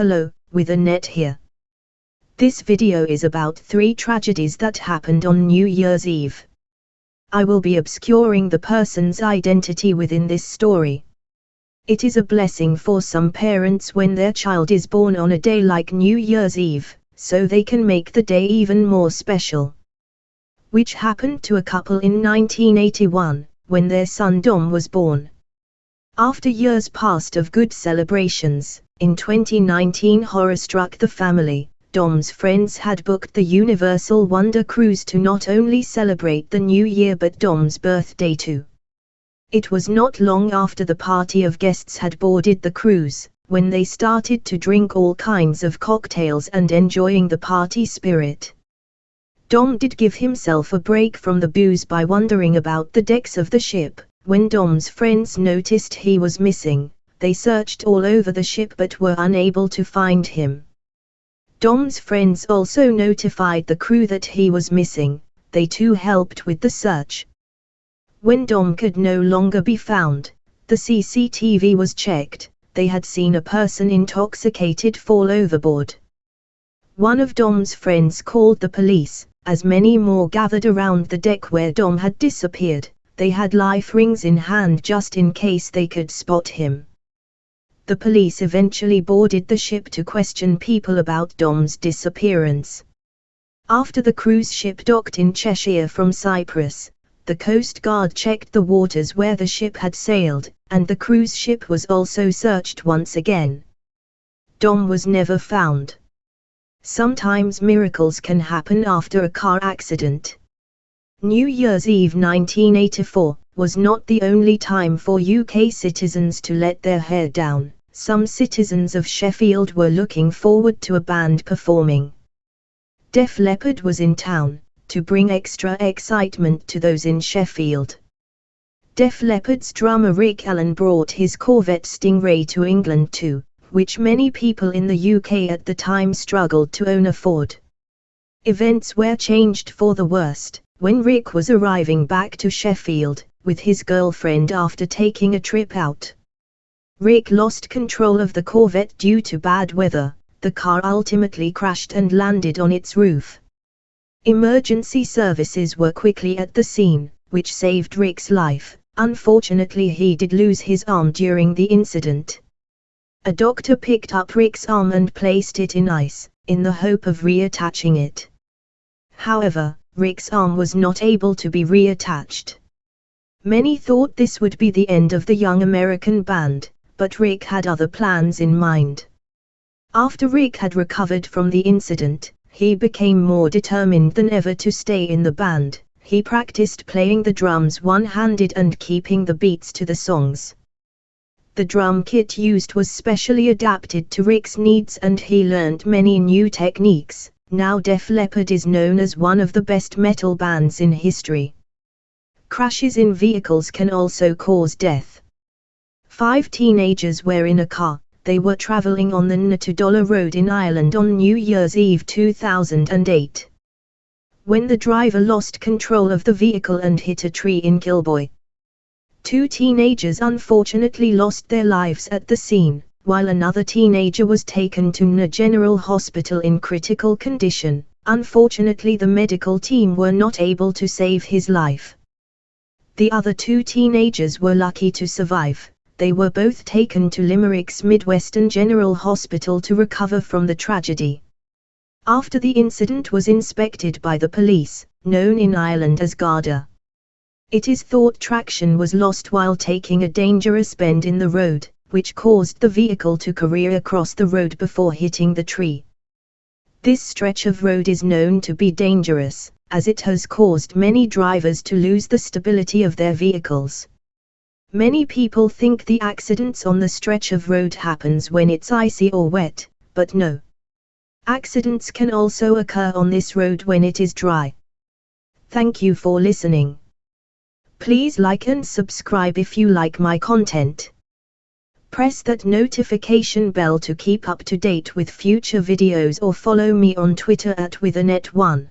Hello, with Annette here. This video is about three tragedies that happened on New Year's Eve. I will be obscuring the person's identity within this story. It is a blessing for some parents when their child is born on a day like New Year's Eve, so they can make the day even more special. Which happened to a couple in 1981, when their son Dom was born. After years past of good celebrations, in 2019 horror struck the family. Dom's friends had booked the Universal Wonder Cruise to not only celebrate the new year but Dom's birthday too. It was not long after the party of guests had boarded the cruise, when they started to drink all kinds of cocktails and enjoying the party spirit. Dom did give himself a break from the booze by wandering about the decks of the ship. When Dom's friends noticed he was missing, they searched all over the ship but were unable to find him. Dom's friends also notified the crew that he was missing, they too helped with the search. When Dom could no longer be found, the CCTV was checked, they had seen a person intoxicated fall overboard. One of Dom's friends called the police, as many more gathered around the deck where Dom had disappeared, they had life rings in hand just in case they could spot him the police eventually boarded the ship to question people about Dom's disappearance. After the cruise ship docked in Cheshire from Cyprus, the Coast Guard checked the waters where the ship had sailed, and the cruise ship was also searched once again. Dom was never found. Sometimes miracles can happen after a car accident. New Year's Eve 1984 was not the only time for UK citizens to let their hair down some citizens of Sheffield were looking forward to a band performing. Def Leppard was in town, to bring extra excitement to those in Sheffield. Def Leppard's drummer Rick Allen brought his Corvette Stingray to England too, which many people in the UK at the time struggled to own afford. Events were changed for the worst, when Rick was arriving back to Sheffield, with his girlfriend after taking a trip out. Rick lost control of the Corvette due to bad weather, the car ultimately crashed and landed on its roof. Emergency services were quickly at the scene, which saved Rick's life. Unfortunately he did lose his arm during the incident. A doctor picked up Rick's arm and placed it in ice, in the hope of reattaching it. However, Rick's arm was not able to be reattached. Many thought this would be the end of the young American band, but Rick had other plans in mind. After Rick had recovered from the incident, he became more determined than ever to stay in the band. He practiced playing the drums one-handed and keeping the beats to the songs. The drum kit used was specially adapted to Rick's needs and he learned many new techniques. Now Def Leppard is known as one of the best metal bands in history. Crashes in vehicles can also cause death. Five teenagers were in a car, they were traveling on the Natudollar Road in Ireland on New Year's Eve 2008. When the driver lost control of the vehicle and hit a tree in Kilboy. Two teenagers unfortunately lost their lives at the scene, while another teenager was taken to Nenagh General Hospital in critical condition. Unfortunately the medical team were not able to save his life. The other two teenagers were lucky to survive, they were both taken to Limerick's Midwestern General Hospital to recover from the tragedy. After the incident was inspected by the police, known in Ireland as Garda. It is thought traction was lost while taking a dangerous bend in the road, which caused the vehicle to career across the road before hitting the tree. This stretch of road is known to be dangerous, as it has caused many drivers to lose the stability of their vehicles. Many people think the accidents on the stretch of road happens when it's icy or wet, but no. Accidents can also occur on this road when it is dry. Thank you for listening. Please like and subscribe if you like my content. Press that notification bell to keep up to date with future videos or follow me on Twitter at withannette1.